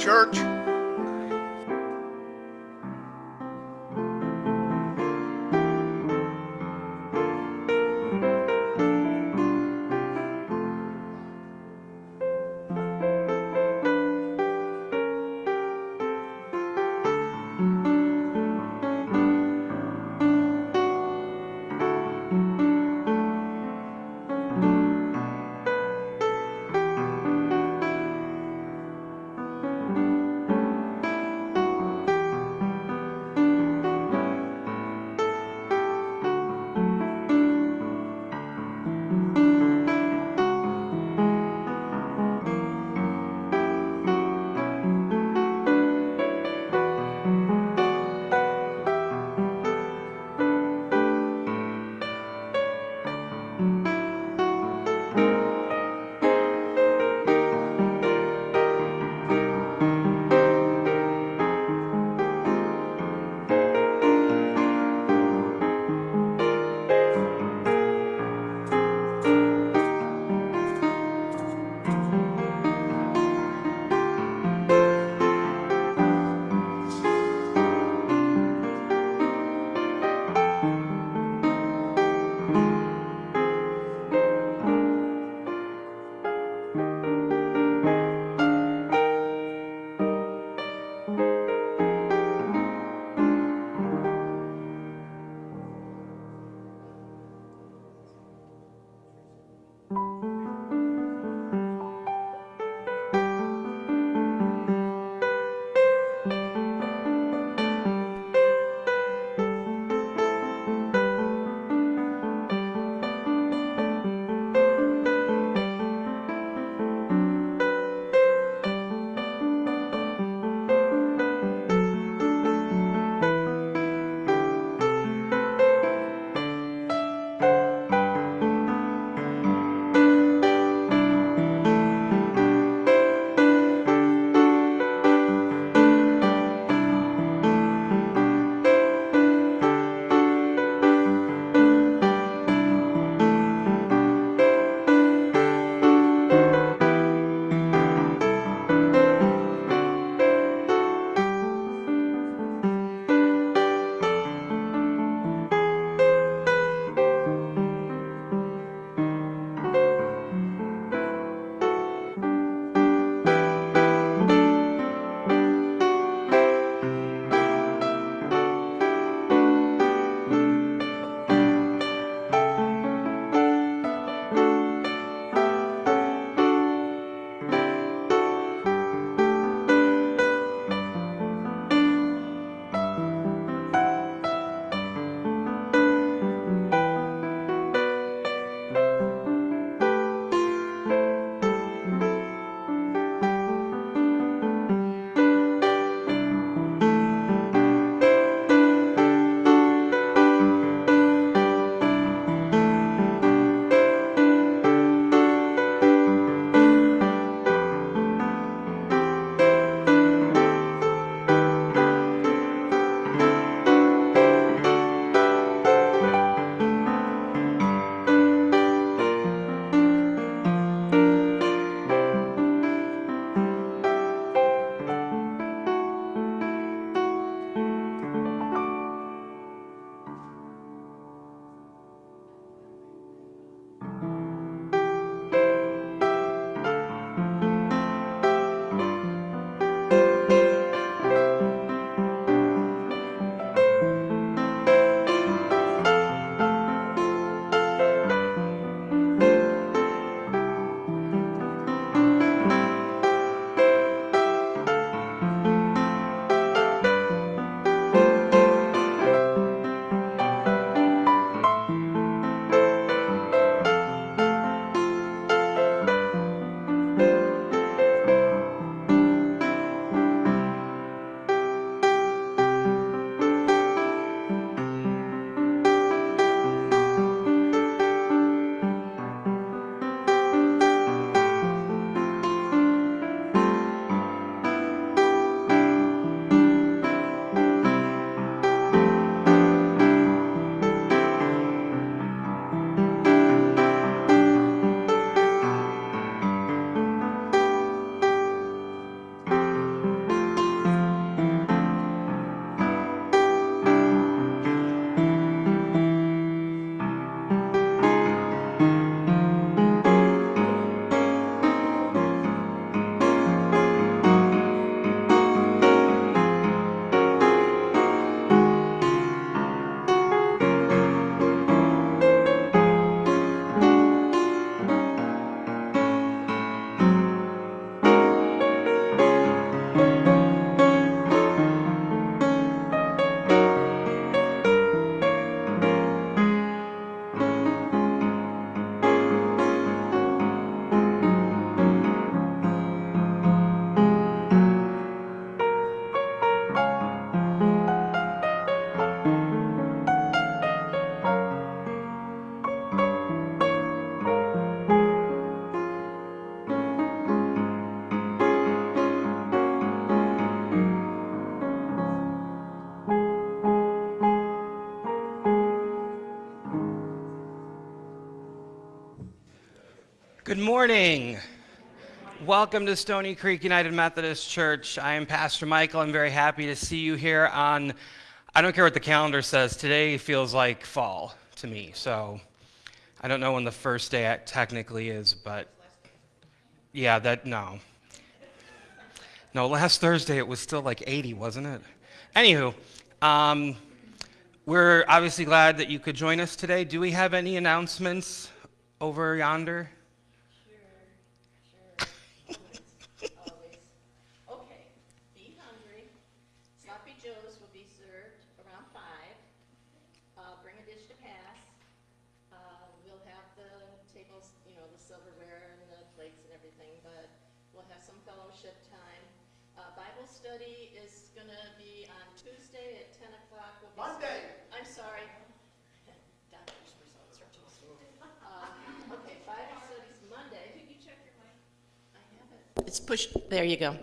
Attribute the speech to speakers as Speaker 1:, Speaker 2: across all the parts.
Speaker 1: church.
Speaker 2: Good morning. Welcome to Stony Creek United Methodist Church. I am Pastor Michael. I'm very happy to see you here on, I don't care what the calendar says, today feels like fall to me. So I don't know when the first day technically is, but yeah, that, no. No, last Thursday it was still like 80, wasn't it? Anywho, um, we're obviously glad that you could join us today. Do we have any announcements over yonder?
Speaker 3: Push, there you go.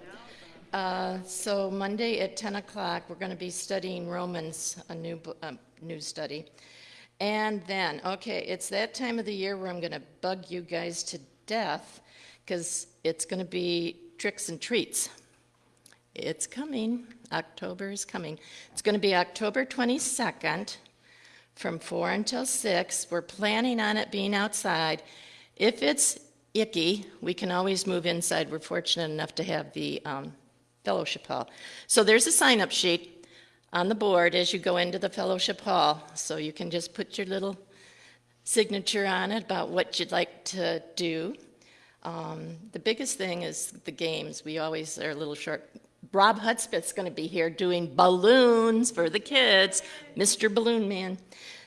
Speaker 3: Uh, so Monday at 10 o'clock, we're going to be studying Romans, a new, uh, new study. And then, okay, it's that time of the year where I'm going to bug you guys to death because it's going to be tricks and treats. It's coming. October is coming. It's going to be October 22nd from 4 until 6. We're planning on it being outside. If it's icky, we can always move inside. We're fortunate enough to have the um, fellowship hall. So there's a sign-up sheet on the board as you go into the fellowship hall. So you can just put your little signature on it about what you'd like to do. Um, the biggest thing is the games. We always are a little short. Rob Hudspeth's going to be here doing balloons for the kids, Mr. Balloon Man.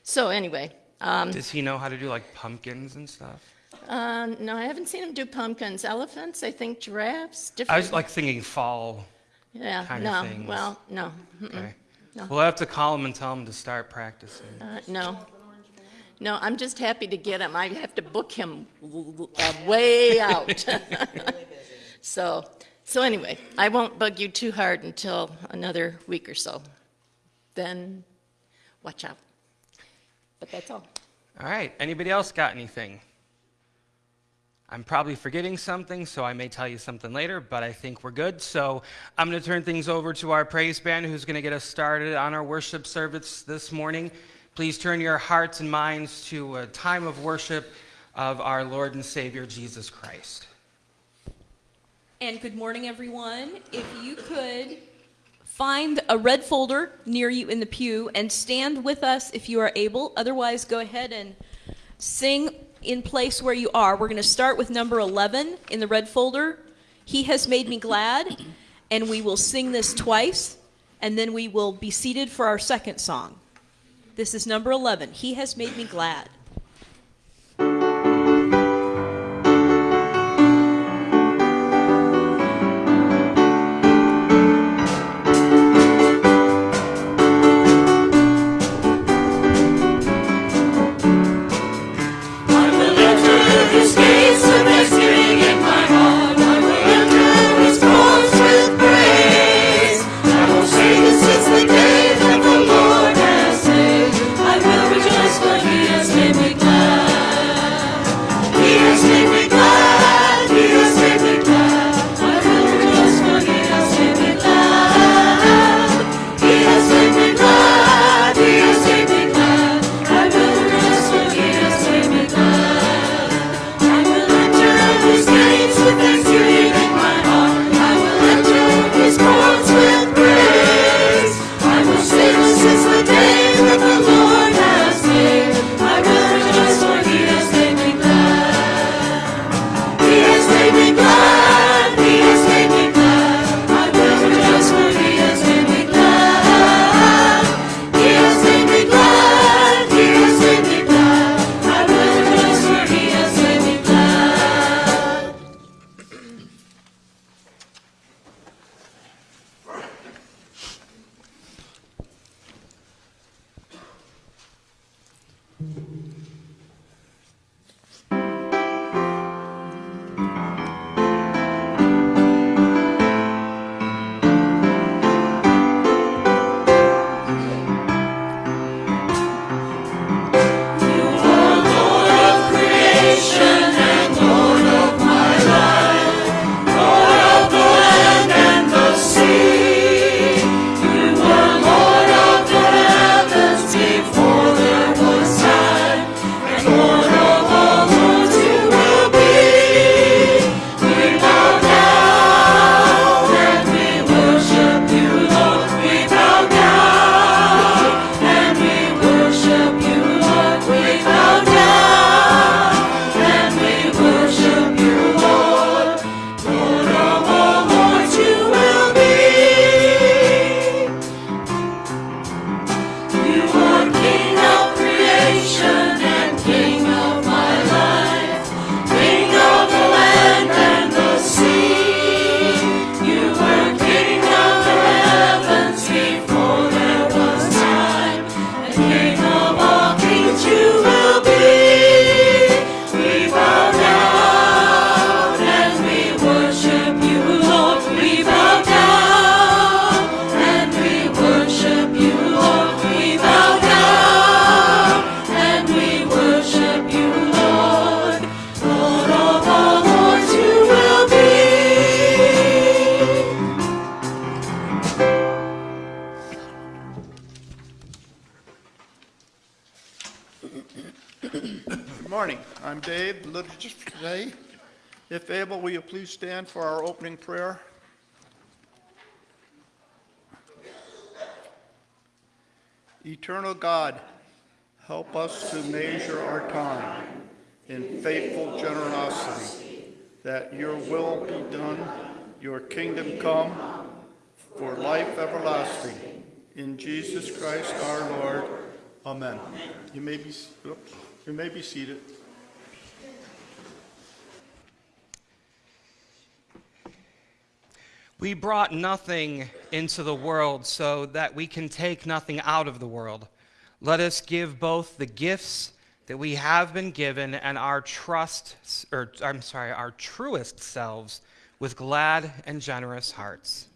Speaker 3: So anyway.
Speaker 2: Um, Does he know how to do like pumpkins and stuff?
Speaker 3: Uh, no, I haven't seen him do pumpkins. Elephants, I think giraffes.
Speaker 2: Different. I was like thinking fall.
Speaker 3: Yeah,
Speaker 2: kind
Speaker 3: no.
Speaker 2: Of things.
Speaker 3: Well, no.
Speaker 2: Okay. No. We'll have to call him and tell him to start practicing.
Speaker 3: Uh, no. No, I'm just happy to get him. I have to book him uh, way out. so, so anyway, I won't bug you too hard until another week or so. Then, watch out. But that's all.
Speaker 2: All right. Anybody else got anything? I'm probably forgetting something, so I may tell you something later, but I think we're good. So I'm going to turn things over to our praise band who's going to get us started on our worship service this morning. Please turn your hearts and minds to a time of worship of our Lord and Savior Jesus Christ.
Speaker 4: And good morning, everyone. If you could find a red folder near you in the pew and stand with us if you are able. Otherwise, go ahead and sing in place where you are. We're going to start with number 11 in the red folder. He has made me glad. And we will sing this twice. And then we will be seated for our second song. This is number 11. He has made me glad.
Speaker 1: I'm Dave, liturgist for today. If able, will you please stand for our opening prayer? Eternal God, help us to measure our time in faithful generosity, that your will be done, your kingdom come, for life everlasting. In Jesus Christ our Lord. Amen. You may be, oops, you may be seated.
Speaker 2: We brought nothing into the world so that we can take nothing out of the world. Let us give both the gifts that we have been given and our trust, or I'm sorry, our truest selves with glad and generous hearts.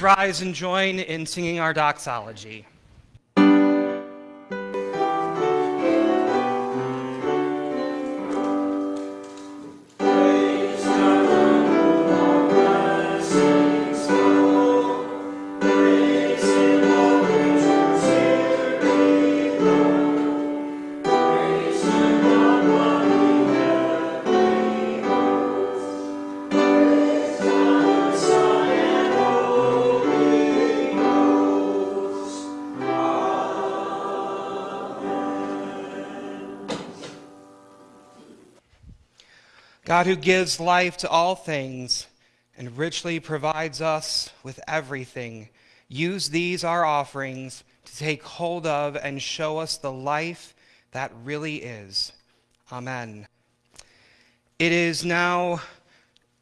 Speaker 2: Rise and join in singing our doxology. God who gives life to all things and richly provides us with everything, use these our offerings to take hold of and show us the life that really is. Amen. It is now,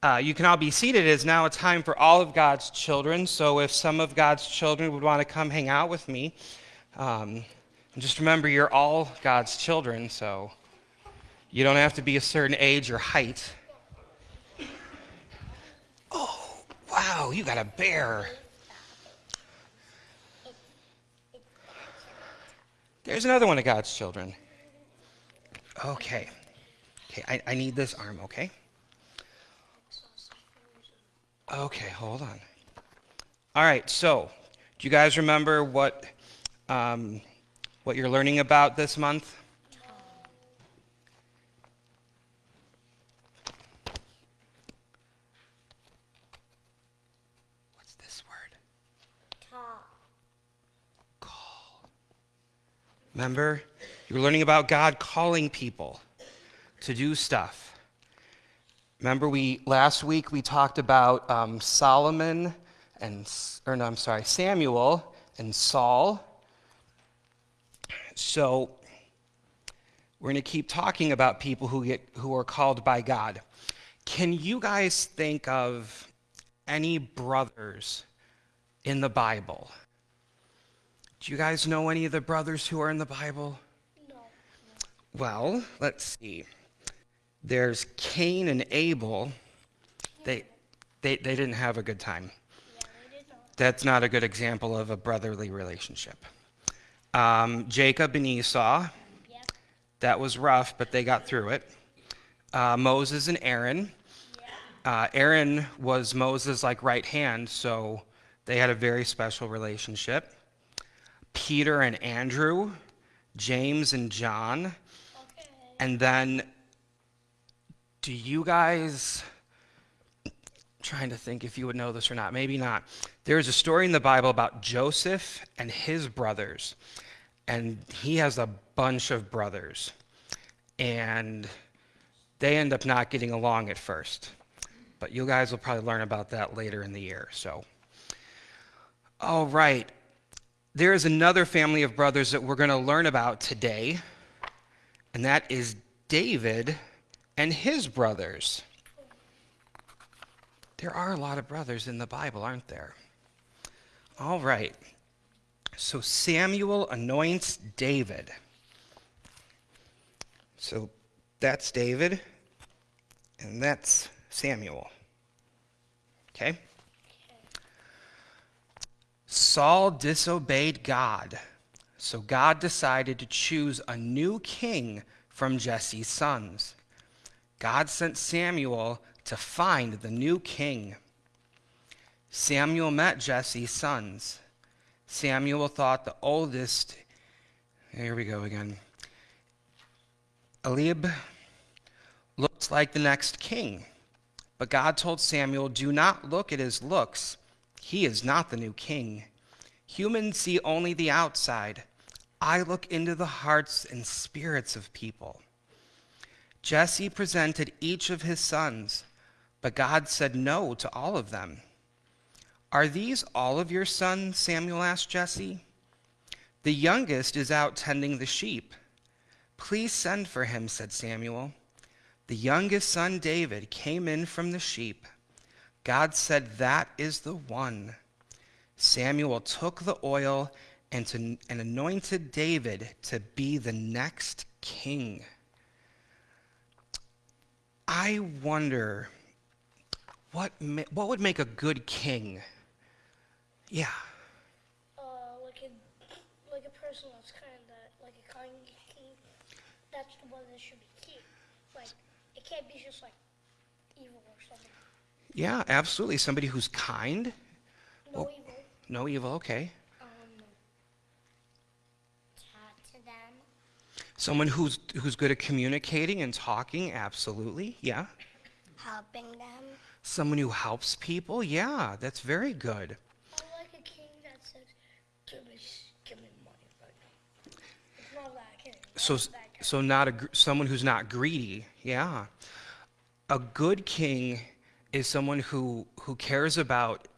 Speaker 2: uh, you can all be seated. It is now a time for all of God's children. So if some of God's children would want to come hang out with me, um, just remember you're all God's children, so. You don't have to be a certain age or height. Oh, wow, you got a bear. There's another one of God's children. Okay. Okay, I, I need this arm, okay? Okay, hold on. All right, so do you guys remember what, um, what you're learning about this month? Remember? You were learning about God calling people to do stuff. Remember, we last week we talked about um, Solomon and, or no, I'm sorry, Samuel and Saul. So we're going to keep talking about people who get who are called by God. Can you guys think of any brothers in the Bible? Do you guys know any of the brothers who are in the Bible?
Speaker 5: No.
Speaker 2: Well, let's see. There's Cain and Abel. They, they, they didn't have a good time.
Speaker 5: Yeah, they did not.
Speaker 2: That's not a good example of a brotherly relationship. Um, Jacob and Esau. That was rough, but they got through it. Uh, Moses and Aaron. Uh, Aaron was Moses' like right hand, so they had a very special relationship. Peter and Andrew, James and John,
Speaker 5: Okay.
Speaker 2: and then do you guys trying to think if you would know this or not maybe not. There's a story in the bible about joseph and his brothers. And he has a bunch of brothers. And they end up not getting along at first. But you guys will probably learn about that later in the year so. All right there is another family of brothers that we're going to learn about today and that is David and his brothers. There are a lot of brothers in the Bible, aren't there? All right. So Samuel anoints David. So that's David, and that's Samuel. Okay? Saul disobeyed God. So God decided to choose a new king from Jesse's sons. God sent Samuel to find the new king. Samuel met Jesse's sons. Samuel thought the oldest, here we go again, Eliab looks like the next king. But God told Samuel, Do not look at his looks. He is not the new king. Humans see only the outside. I look into the hearts and spirits of people. Jesse presented each of his sons, but God said no to all of them. Are these all of your sons? Samuel asked Jesse. The youngest is out tending the sheep. Please send for him, said Samuel. The youngest son, David, came in from the sheep. God said, That is the one. Samuel took the oil and, to, and anointed David to be the next king. I wonder what, what would make a good king? Yeah.
Speaker 5: Uh, like a like a person that's kind of like a kind king. That's the one that should be king. Like it can't be just like evil or something.
Speaker 2: Yeah, absolutely. Somebody who's kind.
Speaker 5: No
Speaker 2: Well-
Speaker 5: evil.
Speaker 2: No evil, okay.
Speaker 5: Um. Talk to them.
Speaker 2: Someone who's who's good at communicating and talking, absolutely. Yeah.
Speaker 5: Helping them.
Speaker 2: Someone who helps people, yeah, that's very good.
Speaker 5: I like a king that says, "Give me, give me money right now." It's not that king.
Speaker 2: So so not a someone who's not greedy. Yeah. A good king is someone who who cares about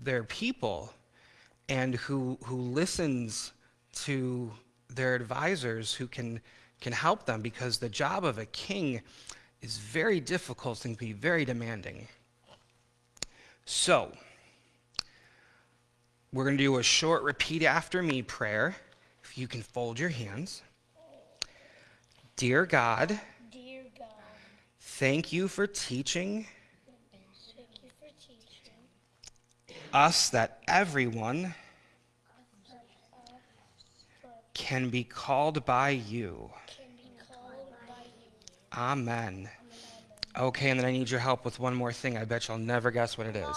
Speaker 2: their people and who who listens to their advisors who can can help them because the job of a king is very difficult and can be very demanding. So, we're going to do a short repeat after me prayer. If you can fold your hands. Dear God,
Speaker 5: Dear God,
Speaker 2: thank you for teaching
Speaker 5: thank you for teaching
Speaker 2: us that everyone can be called by you.
Speaker 5: called by you.
Speaker 2: Amen. Okay, and then I need your help with one more thing. I bet you'll never guess what it is.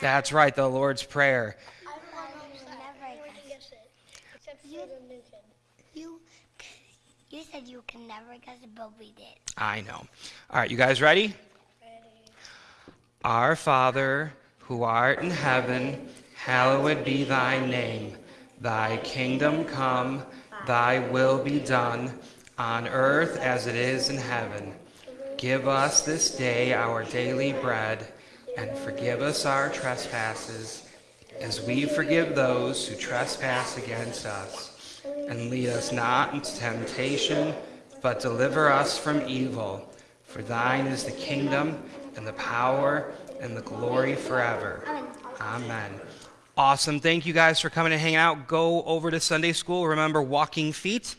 Speaker 2: That's right, the Lord's Prayer.
Speaker 5: Everyone can guess it, except for the new.
Speaker 6: You, you said you can never guess it, but we did.
Speaker 2: I know. All right, you guys ready? Our Father, who art in heaven, hallowed be thy name. Thy kingdom come, Thy will be done on earth as it is in heaven. Give us this day our daily bread, and forgive us our trespasses, as we forgive those who trespass against us. And lead us not into temptation, but deliver us from evil. For thine is the kingdom, and the power, and the glory forever. Amen. Awesome. Thank you guys for coming and hanging out. Go over to Sunday school. Remember walking feet.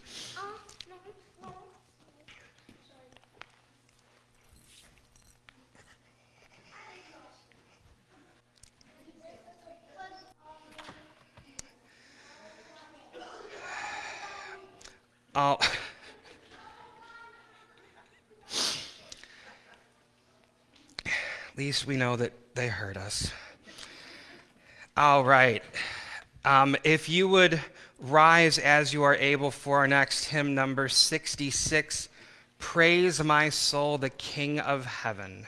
Speaker 2: Least we know that they hurt us. All right. Um, if you would rise as you are able for our next hymn, number 66 Praise My Soul, the King of Heaven.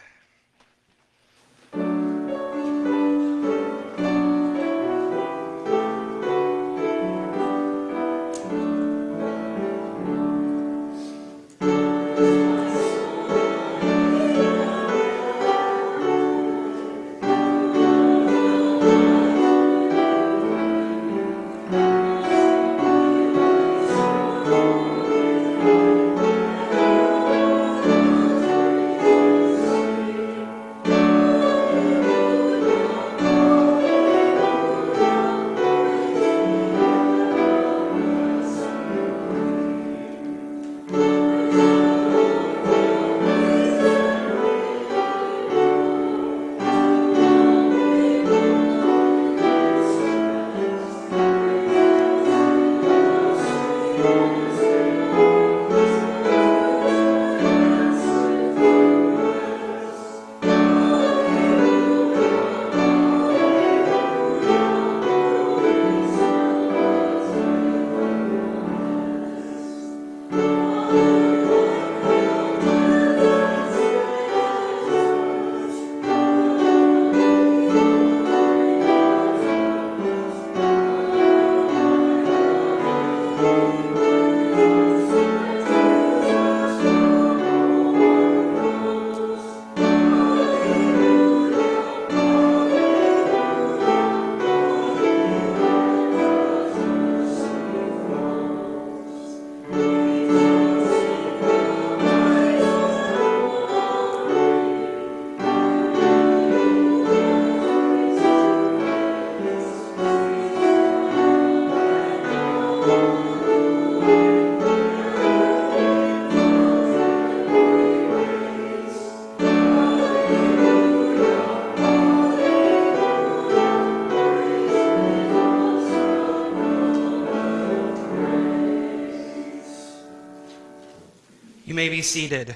Speaker 2: You may be seated.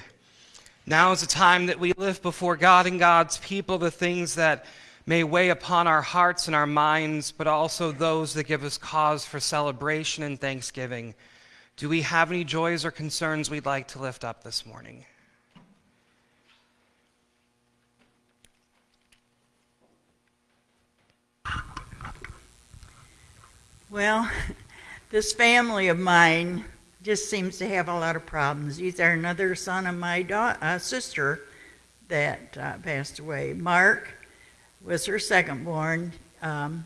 Speaker 2: Now is the time that we lift before God and God's people the things that may weigh upon our hearts and our minds, but also those that give us cause for celebration and thanksgiving. Do we have any joys or concerns we'd like to lift up this morning?
Speaker 7: Well, this family of mine just seems to have a lot of problems. Are another son of my uh, sister that uh, passed away. Mark was her second born. Um,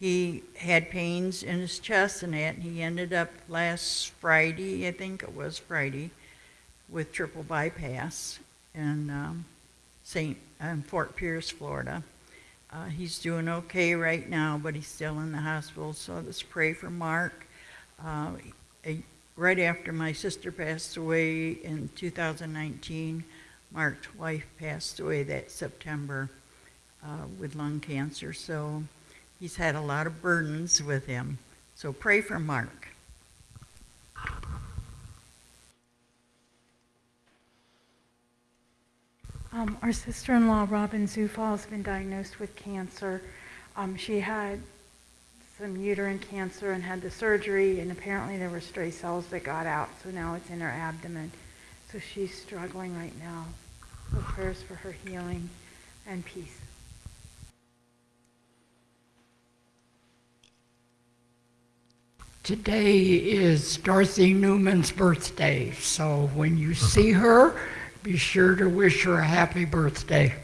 Speaker 7: he had pains in his chest and that, and he ended up last Friday, I think it was Friday, with triple bypass in um, St. in Fort Pierce, Florida. Uh, he's doing okay right now, but he's still in the hospital. So let's pray for Mark. Uh, right after my sister passed away in 2019, Mark's wife passed away that September uh, with lung cancer. So he's had a lot of burdens with him. So pray for Mark.
Speaker 8: Um, our sister-in-law, Robin Zufall, has been diagnosed with cancer. Um, she had some uterine cancer and had the surgery, and apparently there were stray cells that got out, so now it's in her abdomen. So she's struggling right now. So prayers for her healing and peace.
Speaker 9: today is Dorothy Newman's birthday, so when you see her, be sure to wish her a happy birthday.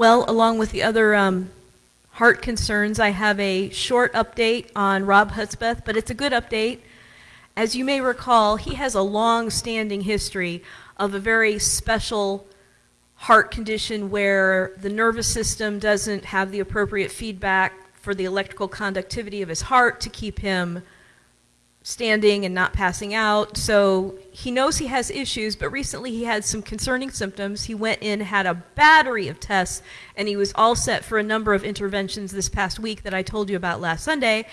Speaker 4: Well, along with the other um, heart concerns, I have a short update on Rob Hudspeth, but it's a good update. As you may recall, he has a long-standing history of a very special heart condition where the nervous system doesn't have the appropriate feedback for the electrical conductivity of his heart to keep him standing and not passing out. So he knows he has issues, but recently he had some concerning symptoms. He went in, had a battery of tests, and he was all set for a number of interventions this past week that I told you about last Sunday.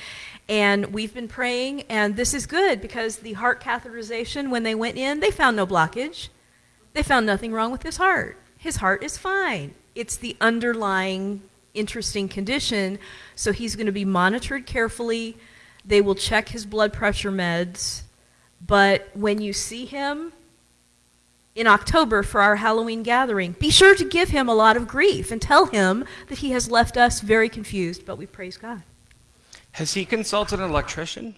Speaker 4: And we've been praying, and this is good because the heart catheterization, when they went in, they found no blockage. They found nothing wrong with his heart. His heart is fine. It's the underlying interesting condition, so he's going to be monitored carefully. They will check his blood pressure meds, but when you see him in October for our Halloween gathering, be sure to give him a lot of grief and tell him that he has left us very confused, but we praise God.
Speaker 2: Has he consulted an electrician?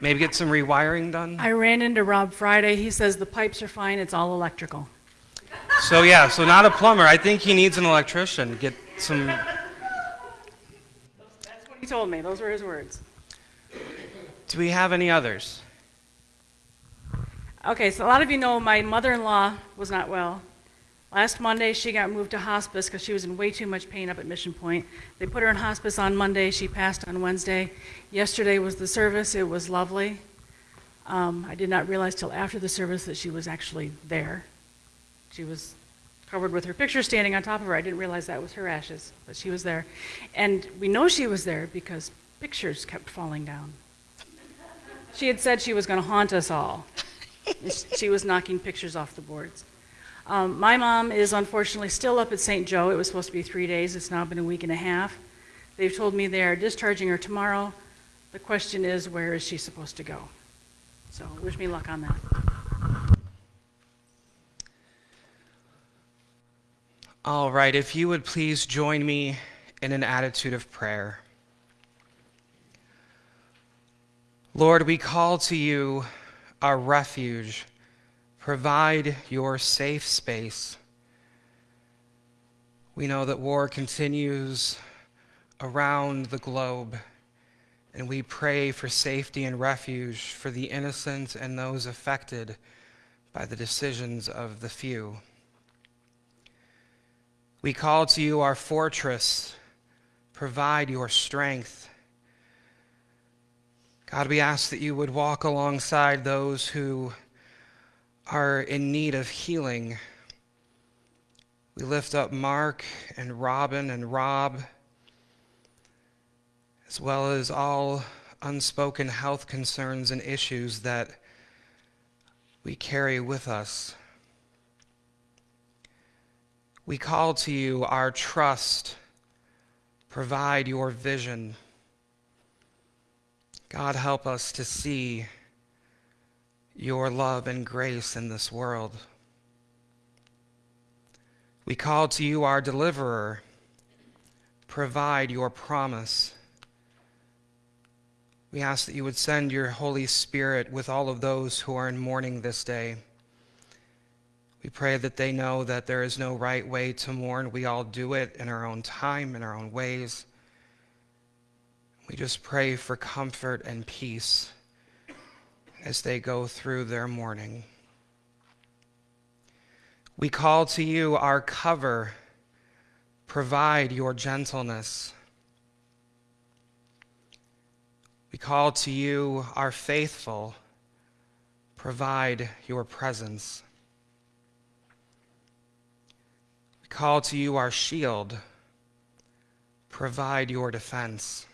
Speaker 2: Maybe get some rewiring done?
Speaker 8: I ran into Rob Friday. He says the pipes are fine, it's all electrical.
Speaker 2: So yeah, so not a plumber. I think he needs an electrician. Get some
Speaker 8: That's what he told me. Those were his words.
Speaker 2: Do we have any others?
Speaker 8: Okay, so a lot of you know my mother-in-law was not well. Last Monday, she got moved to hospice because she was in way too much pain up at Mission Point. They put her in hospice on Monday. She passed on Wednesday. Yesterday was the service. It was lovely. Um, I did not realize till after the service that she was actually there. She was covered with her picture standing on top of her. I didn't realize that was her ashes, but she was there. And we know she was there because pictures kept falling down. She had said she was going to haunt us all. she was knocking pictures off the boards. Um, my mom is unfortunately still up at St. Joe. It was supposed to be three days. It's now been a week and a half. They've told me they are discharging her tomorrow. The question is, where is she supposed to go? So wish me luck on that.
Speaker 2: All right, if you would please join me in an attitude of prayer. Lord, we call to you our refuge. Provide your safe space. We know that war continues around the globe, and we pray for safety and refuge for the innocent and those affected by the decisions of the few. We call to you our fortress. Provide your strength. God, we ask that you would walk alongside those who are in need of healing. We lift up Mark and Robin and Rob, as well as all unspoken health concerns and issues that we carry with us. We call to you our trust. Provide your vision. God, help us to see your love and grace in this world. We call to you our deliverer. Provide your promise. We ask that you would send your Holy Spirit with all of those who are in mourning this day. We pray that they know that there is no right way to mourn. We all do it in our own time, in our own ways. We just pray for comfort and peace as they go through their mourning. We call to you our cover. Provide your gentleness. We call to you our faithful. Provide your presence. We call to you our shield. Provide your defense.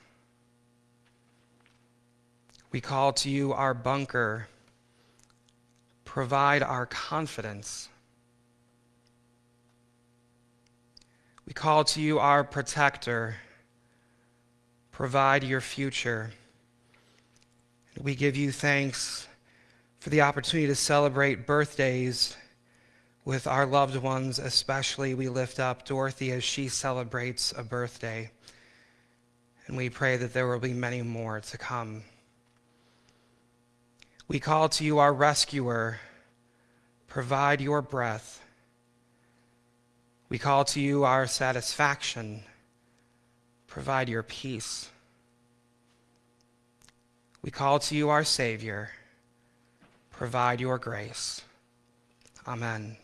Speaker 2: We call to you our bunker. Provide our confidence. We call to you our protector. Provide your future. We give you thanks for the opportunity to celebrate birthdays with our loved ones, especially we lift up Dorothy as she celebrates a birthday. And we pray that there will be many more to come. We call to you, our rescuer, provide your breath. We call to you, our satisfaction, provide your peace. We call to you, our Savior, provide your grace. Amen.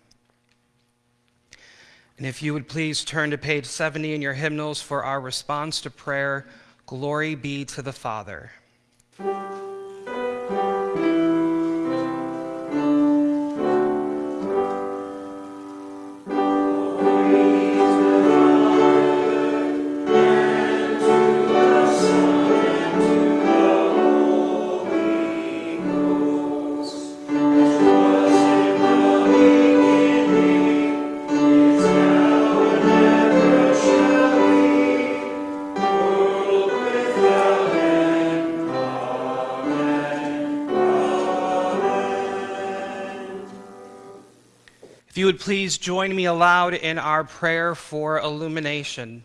Speaker 2: And if you would please turn to page 70 in your hymnals for our response to prayer, Glory be to the Father. Would please join me aloud in our prayer for illumination.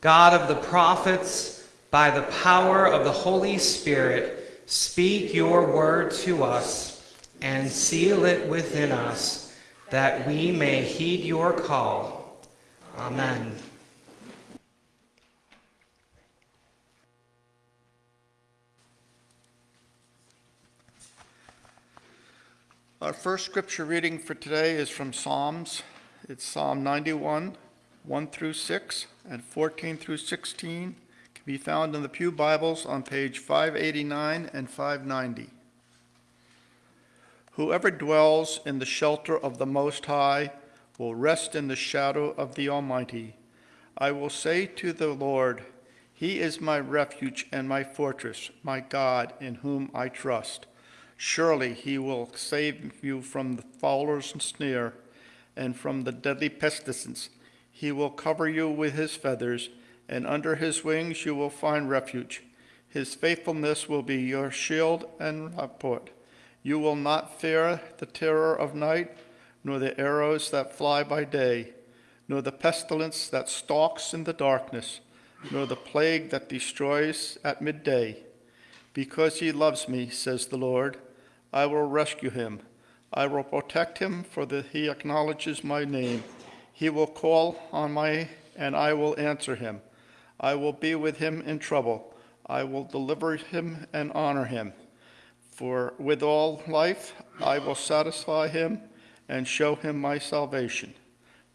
Speaker 2: God of the prophets, by the power of the Holy Spirit, speak your word to us and seal it within us, that we may heed your call. Amen.
Speaker 1: Our first scripture reading for today is from Psalms. It's Psalm 91, 1 through 6, and 14 through 16. Can be found in the Pew Bibles on page 589 and 590. Whoever dwells in the shelter of the Most High will rest in the shadow of the Almighty. I will say to the Lord, He is my refuge and my fortress, my God in whom I trust. Surely he will save you from the fowler's snare and from the deadly pestilence. He will cover you with his feathers, and under his wings you will find refuge. His faithfulness will be your shield and rampart. You will not fear the terror of night, nor the arrows that fly by day, nor the pestilence that stalks in the darkness, nor the plague that destroys at midday. Because he loves me, says the Lord, I will rescue him. I will protect him, for that he acknowledges my name. He will call on my, and I will answer him. I will be with him in trouble. I will deliver him and honor him. For with all life I will satisfy him and show him my salvation.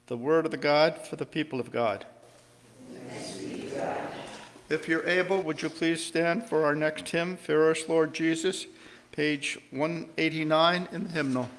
Speaker 1: The word of the God for the people of God. If you're able, would you please stand for our next hymn, Fairest, Lord Jesus, page 189 in the hymnal.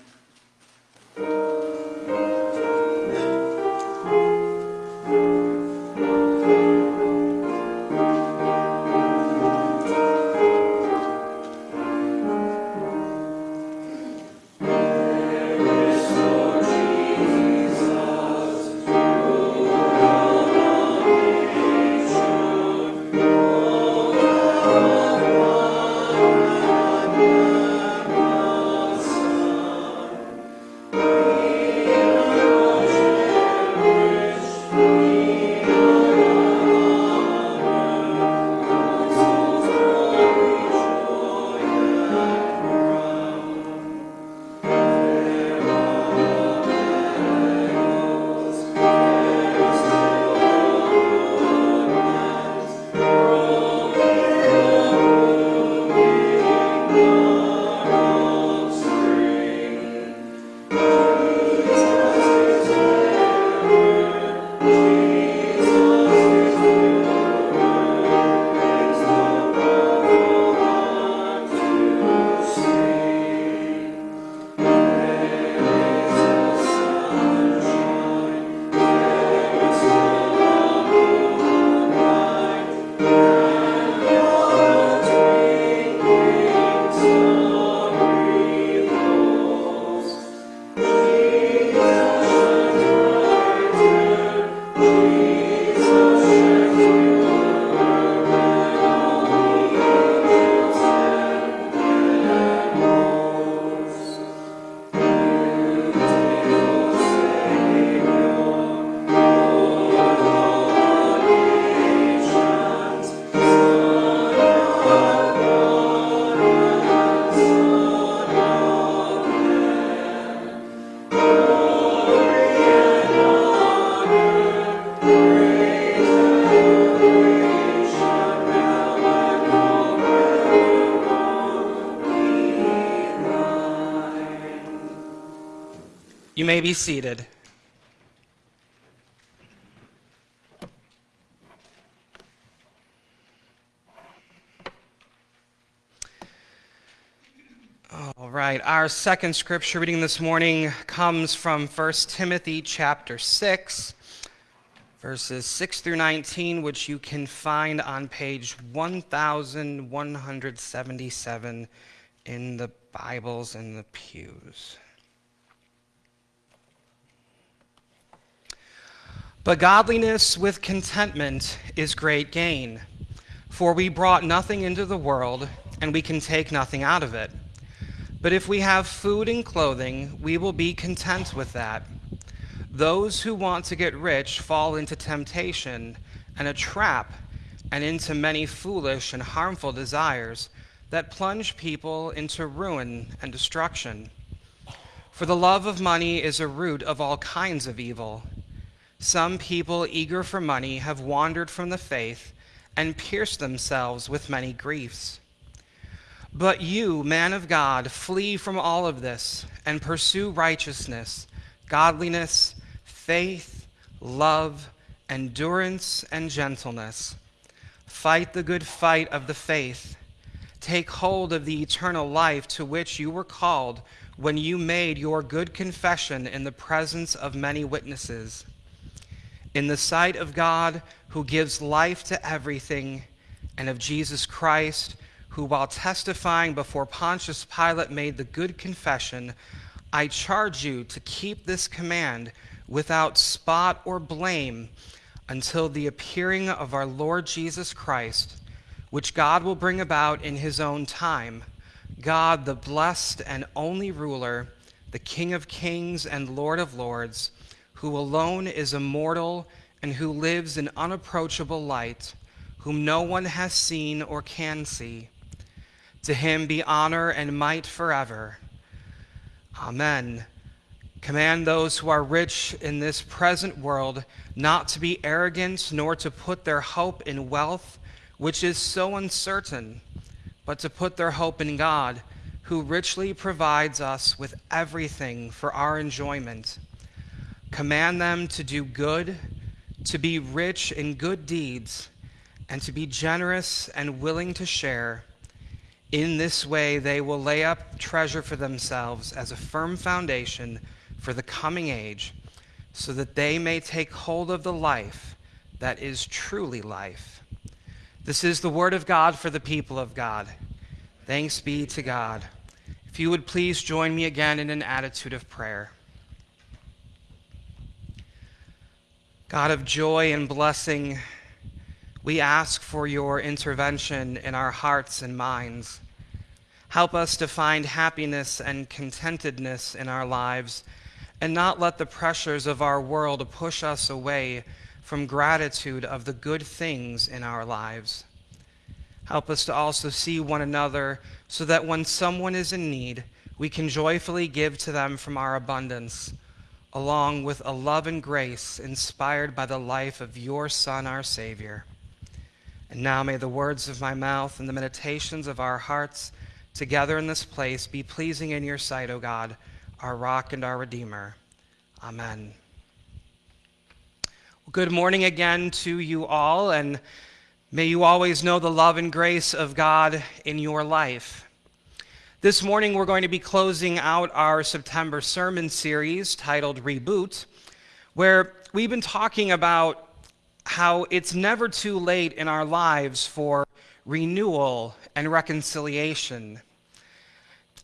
Speaker 2: Be seated. All right, our second scripture reading this morning comes from 1 Timothy chapter 6, verses 6 through 19, which you can find on page 1177 in the Bibles in the pews. But godliness with contentment is great gain, for we brought nothing into the world, and we can take nothing out of it. But if we have food and clothing, we will be content with that. Those who want to get rich fall into temptation and a trap, and into many foolish and harmful desires that plunge people into ruin and destruction. For the love of money is a root of all kinds of evil. Some people eager for money have wandered from the faith and pierced themselves with many griefs. But you, man of God, flee from all of this and pursue righteousness, godliness, faith, love, endurance, and gentleness. Fight the good fight of the faith. Take hold of the eternal life to which you were called when you made your good confession in the presence of many witnesses. In the sight of God, who gives life to everything, and of Jesus Christ, who, while testifying before Pontius Pilate, made the good confession I charge you to keep this command without spot or blame until the appearing of our Lord Jesus Christ, which God will bring about in his own time. God, the blessed and only ruler, the King of kings and Lord of lords, who alone is immortal and who lives in unapproachable light, whom no one has seen or can see. To him be honor and might forever. Amen. Command those who are rich in this present world not to be arrogant, nor to put their hope in wealth, which is so uncertain, but to put their hope in God, who richly provides us with everything for our enjoyment. Command them to do good, to be rich in good deeds, and to be generous and willing to share in this way, they will lay up treasure for themselves as a firm foundation for the coming age, so that they may take hold of the life that is truly life. This is the word of God for the people of God. Thanks be to God. If you would please join me again in an attitude of prayer. God of joy and blessing, we ask for your intervention in our hearts and minds. Help us to find happiness and contentedness in our lives and not let the pressures of our world push us away from gratitude of the good things in our lives. Help us to also see one another so that when someone is in need, we can joyfully give to them from our abundance, along with a love and grace inspired by the life of your Son, our Savior. And now may the words of my mouth and the meditations of our hearts together in this place be pleasing in your sight, O God, our rock and our redeemer. Amen. Well, good morning again to you all, and may you always know the love and grace of God in your life. This morning, we're going to be closing out our September sermon series titled Reboot, where we've been talking about how it's never too late in our lives for renewal and reconciliation.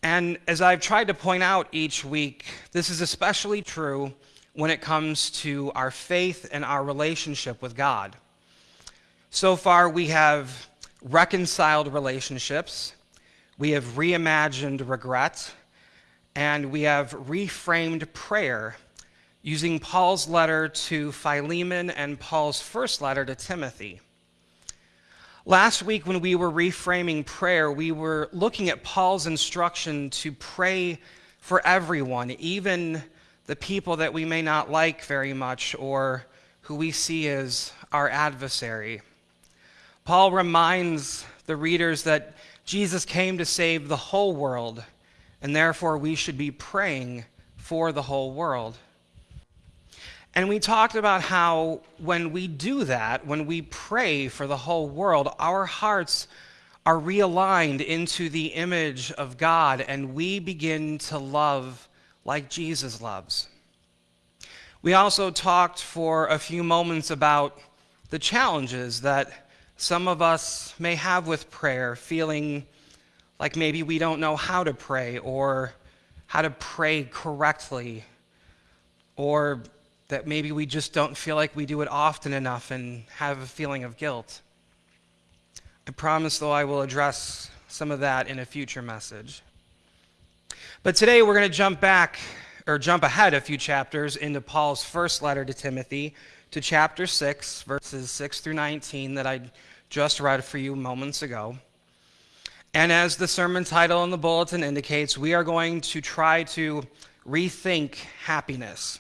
Speaker 2: And as I've tried to point out each week, this is especially true when it comes to our faith and our relationship with God. So far, we have reconciled relationships, we have reimagined regret, and we have reframed prayer using Paul's letter to Philemon and Paul's first letter to Timothy. Last week, when we were reframing prayer, we were looking at Paul's instruction to pray for everyone, even the people that we may not like very much or who we see as our adversary. Paul reminds the readers that Jesus came to save the whole world, and therefore we should be praying for the whole world. And we talked about how when we do that, when we pray for the whole world, our hearts are realigned into the image of God and we begin to love like Jesus loves. We also talked for a few moments about the challenges that some of us may have with prayer, feeling like maybe we don't know how to pray or how to pray correctly, or that maybe we just don't feel like we do it often enough and have a feeling of guilt. I promise, though, I will address some of that in a future message. But today we're going to jump back, or jump ahead a few chapters into Paul's first letter to Timothy, to chapter 6, verses 6 through 19, that I just read for you moments ago. And as the sermon title in the bulletin indicates, we are going to try to rethink happiness.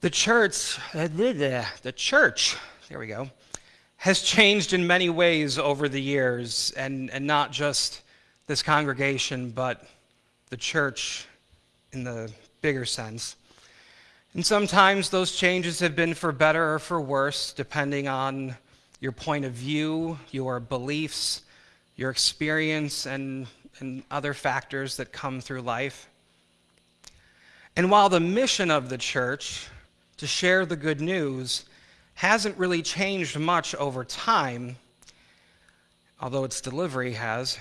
Speaker 2: The church, uh, the church, there we go, has changed in many ways over the years, and, and not just this congregation, but the church in the bigger sense. And sometimes those changes have been for better or for worse, depending on your point of view, your beliefs, your experience, and, and other factors that come through life. And while the mission of the church to share the good news hasn't really changed much over time, although its delivery has,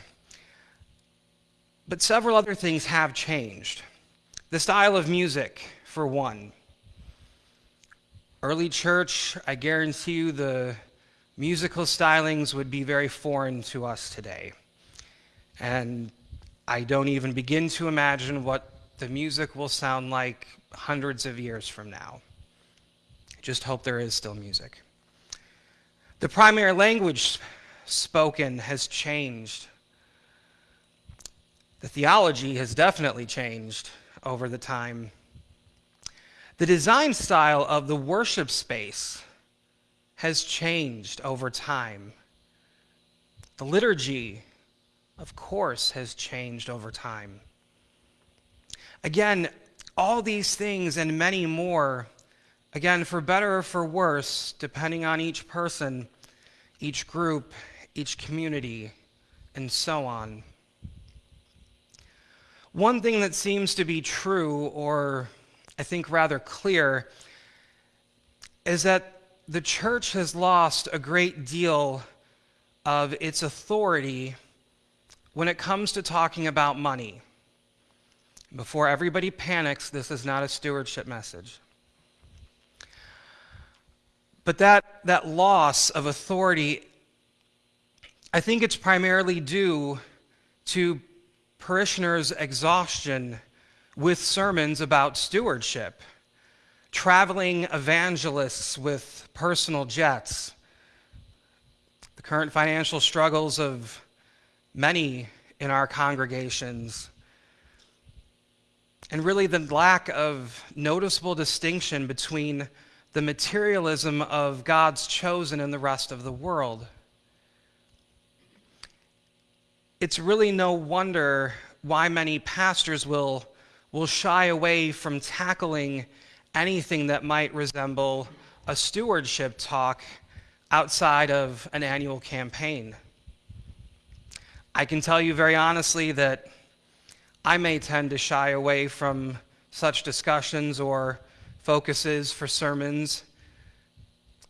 Speaker 2: but several other things have changed. The style of music, for one. Early church, I guarantee you the musical stylings would be very foreign to us today. And I don't even begin to imagine what the music will sound like hundreds of years from now. Just hope there is still music. The primary language spoken has changed. The theology has definitely changed over the time the design style of the worship space has changed over time. The liturgy, of course, has changed over time. Again, all these things and many more, again, for better or for worse, depending on each person, each group, each community, and so on. One thing that seems to be true or I think, rather clear is that the church has lost a great deal of its authority when it comes to talking about money. Before everybody panics, this is not a stewardship message. But that, that loss of authority, I think it's primarily due to parishioners' exhaustion with sermons about stewardship, traveling evangelists with personal jets, the current financial struggles of many in our congregations, and really the lack of noticeable distinction between the materialism of God's chosen and the rest of the world. It's really no wonder why many pastors will will shy away from tackling anything that might resemble a stewardship talk outside of an annual campaign. I can tell you very honestly that I may tend to shy away from such discussions or focuses for sermons,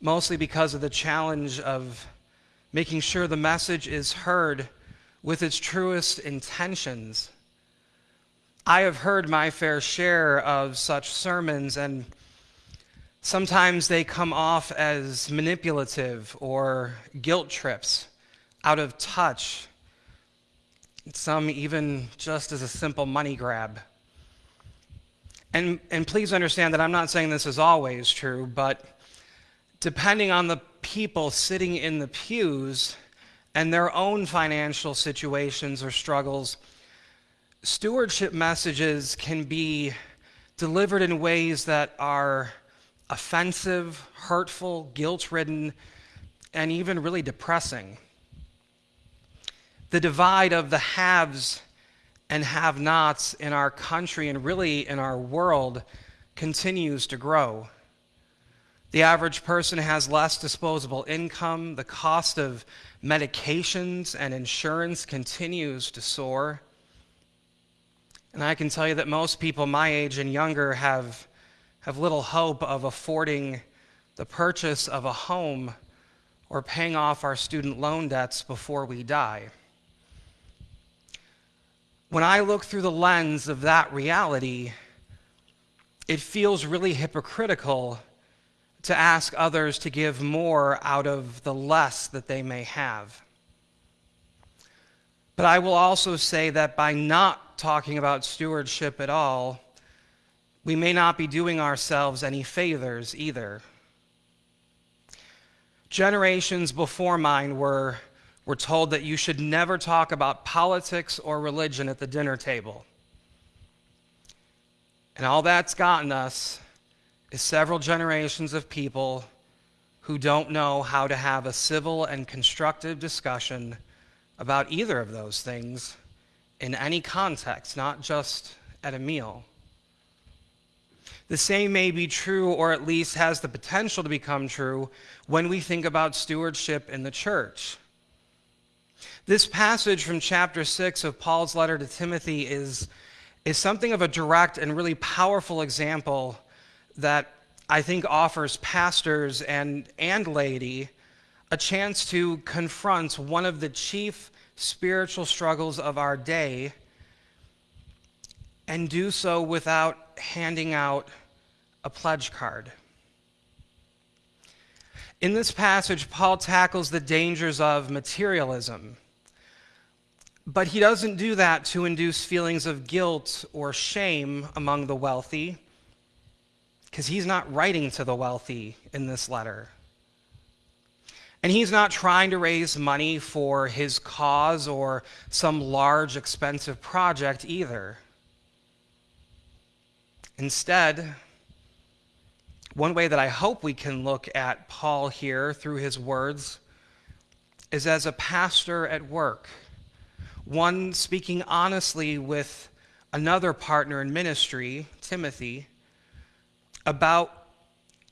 Speaker 2: mostly because of the challenge of making sure the message is heard with its truest intentions I have heard my fair share of such sermons, and sometimes they come off as manipulative or guilt trips, out of touch, some even just as a simple money grab. And, and please understand that I'm not saying this is always true, but depending on the people sitting in the pews and their own financial situations or struggles, stewardship messages can be delivered in ways that are offensive, hurtful, guilt ridden, and even really depressing. The divide of the haves and have nots in our country and really in our world continues to grow. The average person has less disposable income. The cost of medications and insurance continues to soar. And I can tell you that most people my age and younger have, have little hope of affording the purchase of a home or paying off our student loan debts before we die. When I look through the lens of that reality, it feels really hypocritical to ask others to give more out of the less that they may have. But I will also say that by talking about stewardship at all, we may not be doing ourselves any favors either. Generations before mine were, were told that you should never talk about politics or religion at the dinner table. And all that's gotten us is several generations of people who don't know how to have a civil and constructive discussion about either of those things in any context, not just at a meal. The same may be true, or at least has the potential to become true, when we think about stewardship in the church. This passage from chapter 6 of Paul's letter to Timothy is, is something of a direct and really powerful example that I think offers pastors and, and laity a chance to confront one of the chief spiritual struggles of our day and do so without handing out a pledge card. In this passage, Paul tackles the dangers of materialism. But he doesn't do that to induce feelings of guilt or shame among the wealthy, because he's not writing to the wealthy in this letter. And he's not trying to raise money for his cause or some large, expensive project either. Instead, one way that I hope we can look at Paul here through his words is as a pastor at work, one speaking honestly with another partner in ministry, Timothy, about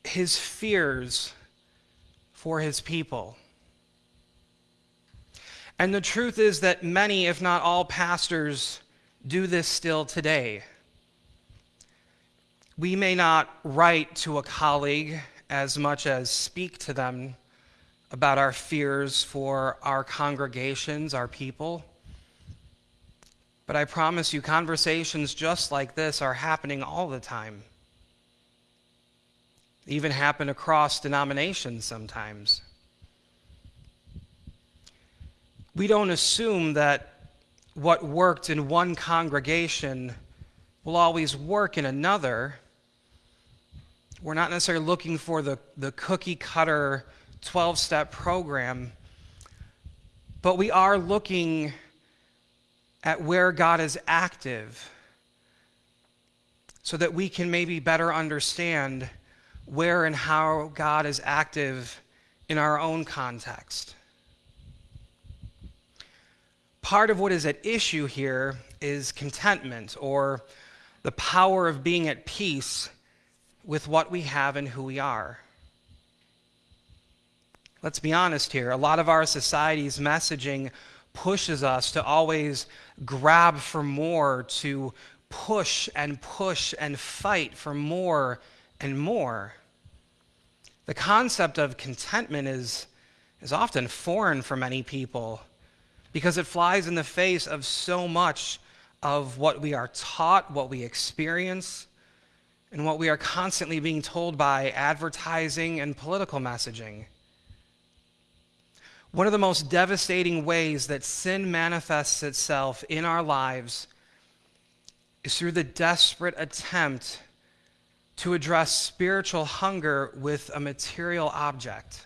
Speaker 2: his fears for his people. And the truth is that many, if not all, pastors do this still today. We may not write to a colleague as much as speak to them about our fears for our congregations, our people. But I promise you, conversations just like this are happening all the time. Even happen across denominations sometimes. We don't assume that what worked in one congregation will always work in another we're not necessarily looking for the, the cookie cutter 12 step program, but we are looking at where God is active so that we can maybe better understand where and how God is active in our own context. Part of what is at issue here is contentment or the power of being at peace with what we have and who we are. Let's be honest here. A lot of our society's messaging pushes us to always grab for more, to push and push and fight for more and more. The concept of contentment is, is often foreign for many people because it flies in the face of so much of what we are taught, what we experience, and what we are constantly being told by advertising and political messaging. One of the most devastating ways that sin manifests itself in our lives is through the desperate attempt to address spiritual hunger with a material object.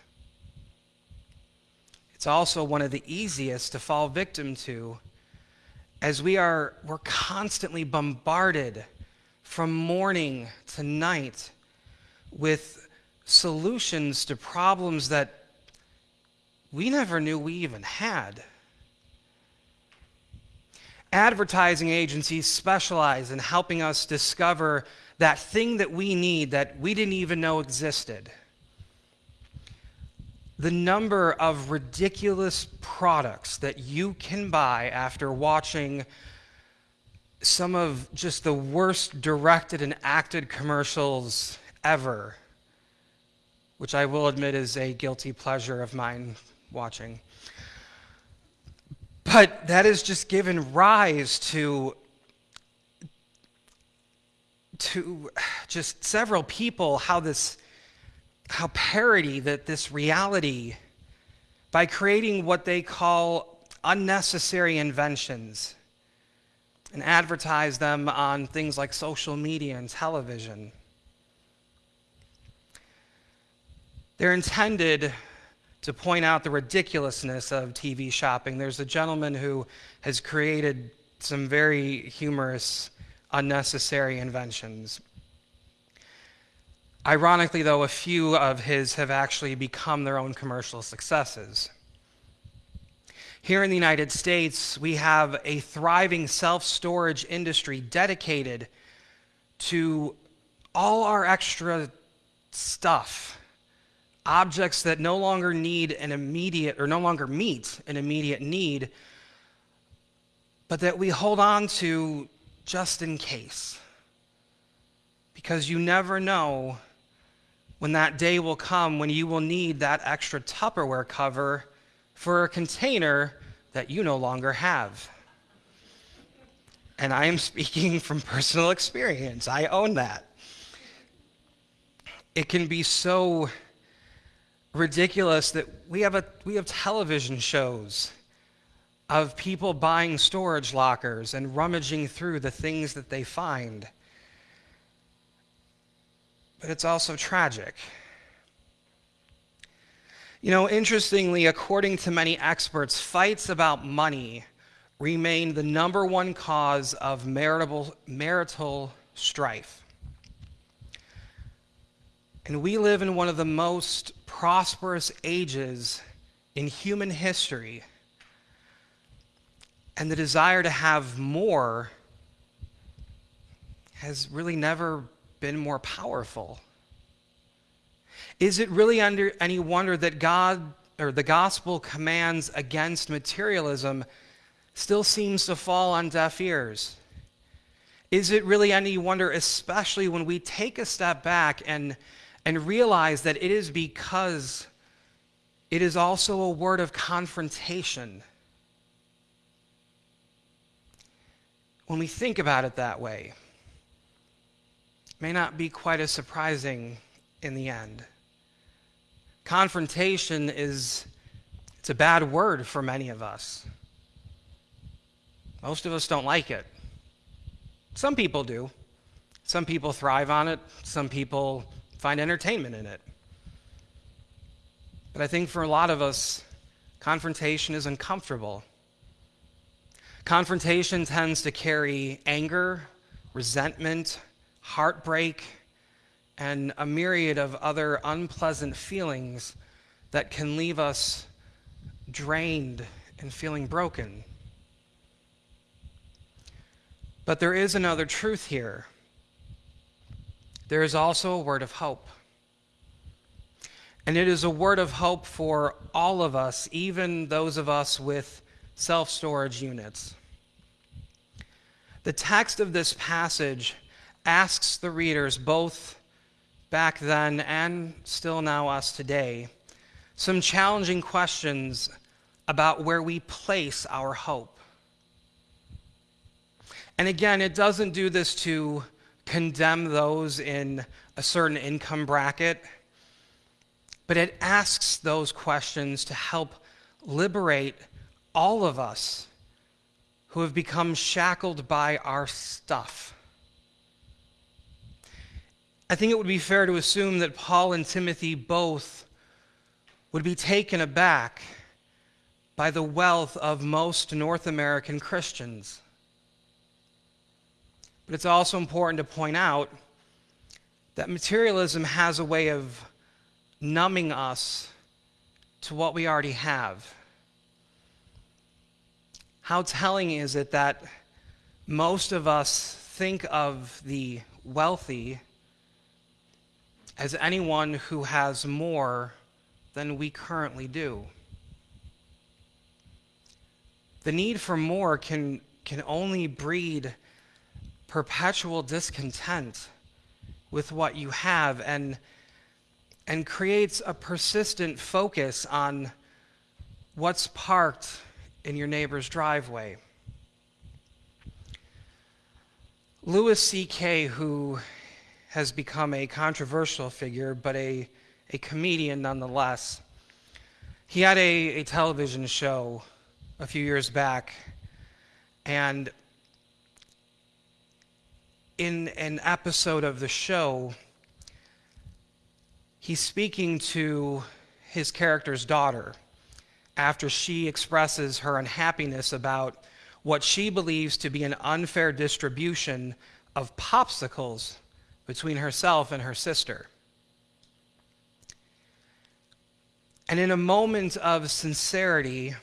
Speaker 2: It's also one of the easiest to fall victim to as we are we're constantly bombarded from morning to night with solutions to problems that we never knew we even had. Advertising agencies specialize in helping us discover that thing that we need that we didn't even know existed. The number of ridiculous products that you can buy after watching some of just the worst directed and acted commercials ever, which I will admit is a guilty pleasure of mine watching. But that has just given rise to to just several people how this how parody that this reality by creating what they call unnecessary inventions and advertise them on things like social media and television. They're intended to point out the ridiculousness of TV shopping. There's a gentleman who has created some very humorous, unnecessary inventions. Ironically, though, a few of his have actually become their own commercial successes. Here in the United States, we have a thriving self storage industry dedicated to all our extra stuff, objects that no longer need an immediate or no longer meet an immediate need, but that we hold on to just in case. Because you never know when that day will come when you will need that extra Tupperware cover for a container that you no longer have. And I am speaking from personal experience. I own that. It can be so ridiculous that we have, a, we have television shows of people buying storage lockers and rummaging through the things that they find. But it's also tragic. You know, interestingly, according to many experts, fights about money remain the number one cause of marital, marital strife. And we live in one of the most prosperous ages in human history. And the desire to have more has really never been more powerful. Is it really under any wonder that God or the gospel commands against materialism still seems to fall on deaf ears? Is it really any wonder, especially when we take a step back and, and realize that it is because it is also a word of confrontation? When we think about it that way, may not be quite as surprising in the end. Confrontation is it's a bad word for many of us. Most of us don't like it. Some people do. Some people thrive on it. Some people find entertainment in it. But I think for a lot of us, confrontation is uncomfortable. Confrontation tends to carry anger, resentment, heartbreak, and a myriad of other unpleasant feelings that can leave us drained and feeling broken. But there is another truth here. There is also a word of hope. And it is a word of hope for all of us, even those of us with self storage units. The text of this passage asks the readers both back then and still now us today, some challenging questions about where we place our hope. And again, it doesn't do this to condemn those in a certain income bracket, but it asks those questions to help liberate all of us who have become shackled by our stuff. I think it would be fair to assume that Paul and Timothy both would be taken aback by the wealth of most North American Christians. But it's also important to point out that materialism has a way of numbing us to what we already have. How telling is it that most of us think of the wealthy as anyone who has more than we currently do. The need for more can, can only breed perpetual discontent with what you have and, and creates a persistent focus on what's parked in your neighbor's driveway. Louis C.K., who has become a controversial figure, but a, a comedian nonetheless, he had a, a television show a few years back, and in an episode of the show, he's speaking to his character's daughter after she expresses her unhappiness about what she believes to be an unfair distribution of popsicles between herself and her sister. And in a moment of sincerity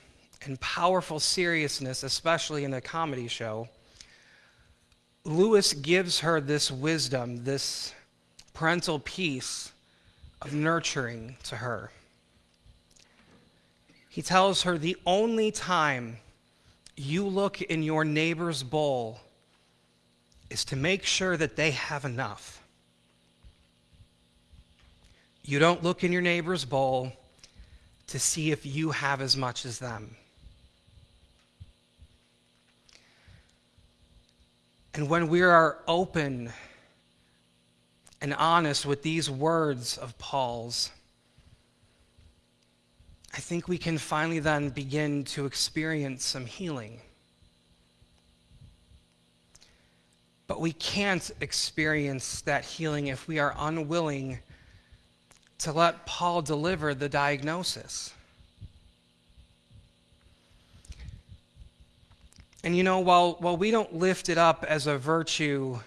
Speaker 2: and powerful seriousness, especially in a comedy show, Lewis gives her this wisdom, this parental piece of nurturing to her. He tells her the only time you look in your neighbor's bowl is to make sure that they have enough. You don't look in your neighbor's bowl to see if you have as much as them. And when we are open and honest with these words of Paul's, I think we can finally then begin to experience some healing. But we can't experience that healing if we are unwilling to let Paul deliver the diagnosis. And you know, while, while we don't lift it up as a virtue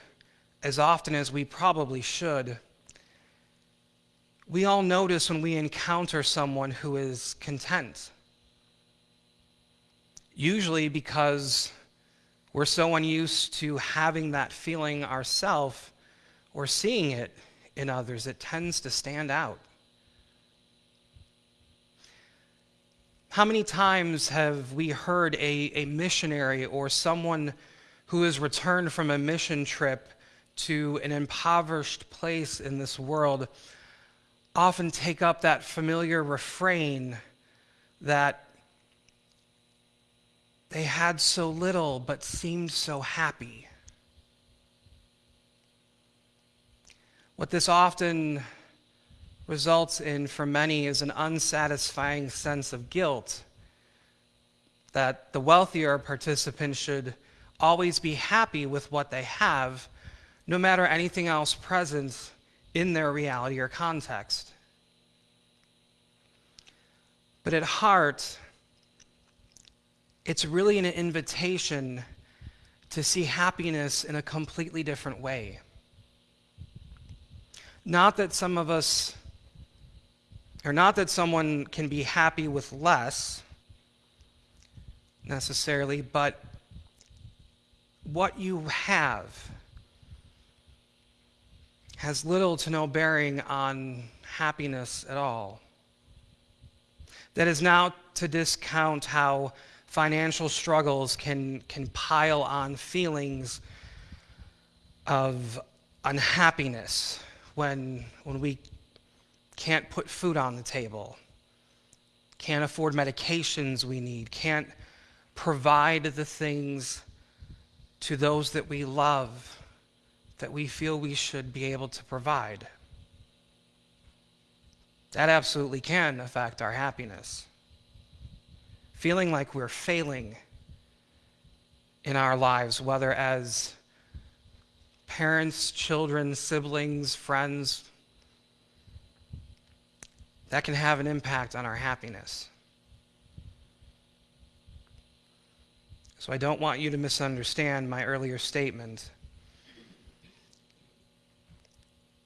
Speaker 2: as often as we probably should, we all notice when we encounter someone who is content. Usually because we're so unused to having that feeling ourselves or seeing it in others, it tends to stand out. How many times have we heard a, a missionary or someone who has returned from a mission trip to an impoverished place in this world often take up that familiar refrain that they had so little but seemed so happy. What this often results in for many is an unsatisfying sense of guilt that the wealthier participants should always be happy with what they have, no matter anything else present in their reality or context. But at heart, it's really an invitation to see happiness in a completely different way. Not that some of us, or not that someone can be happy with less necessarily, but what you have has little to no bearing on happiness at all. That is now to discount how financial struggles can, can pile on feelings of unhappiness when, when we can't put food on the table, can't afford medications we need, can't provide the things to those that we love that we feel we should be able to provide. That absolutely can affect our happiness. Feeling like we're failing in our lives, whether as parents, children, siblings, friends, that can have an impact on our happiness. So I don't want you to misunderstand my earlier statement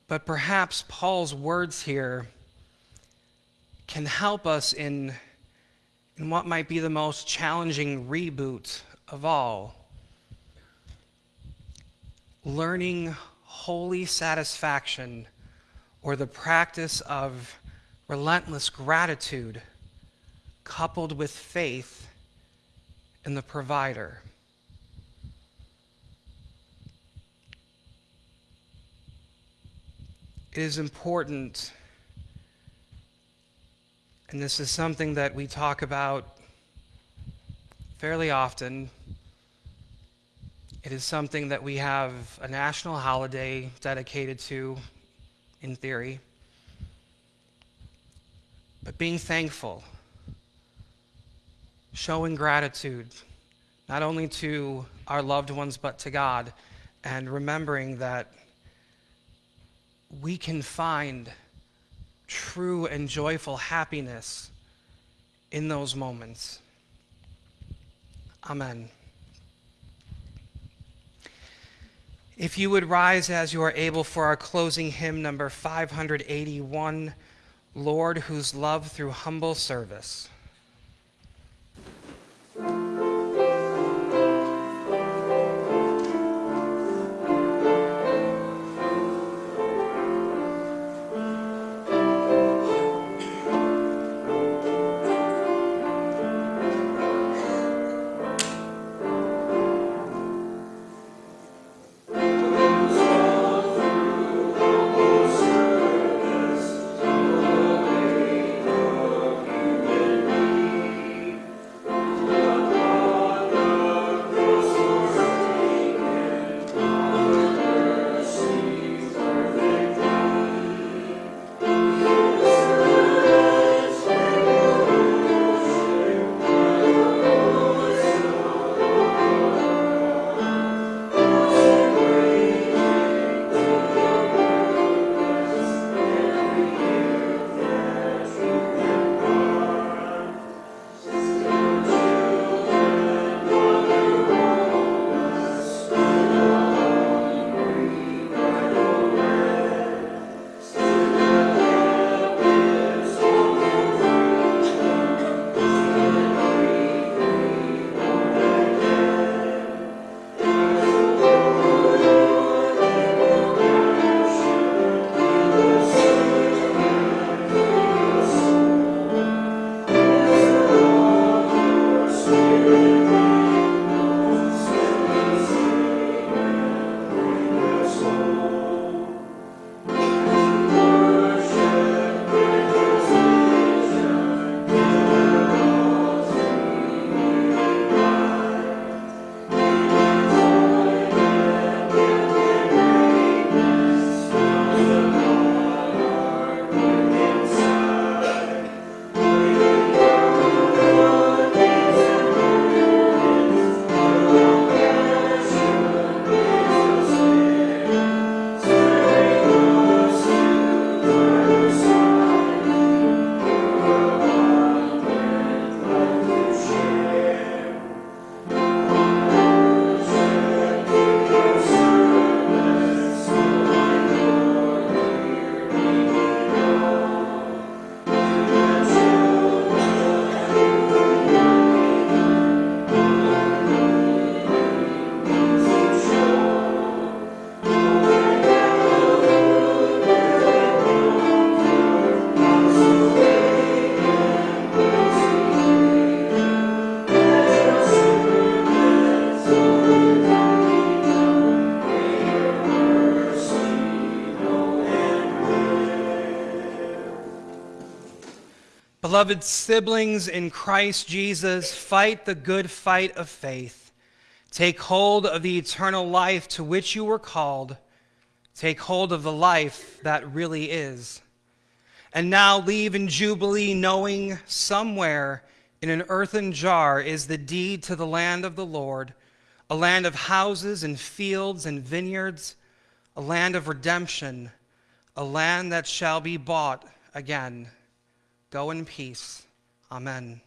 Speaker 2: But perhaps Paul's words here can help us in, in what might be the most challenging reboot of all. learning holy satisfaction or the practice of relentless gratitude coupled with faith in the provider. It is important, and this is something that we talk about fairly often. It is something that we have a national holiday dedicated to, in theory. But being thankful, showing gratitude, not only to our loved ones, but to God, and remembering that we can find true and joyful happiness in those moments. Amen. If you would rise as you are able for our closing hymn, number 581, Lord, whose love through humble service. Beloved siblings in Christ Jesus, fight the good fight of faith. Take hold of the eternal life to which you were called. Take hold of the life that really is. And now leave in Jubilee, knowing somewhere in an earthen jar is the deed to the land of the Lord, a land of houses and fields and vineyards, a land of redemption, a land that shall be bought again. Go in peace. Amen.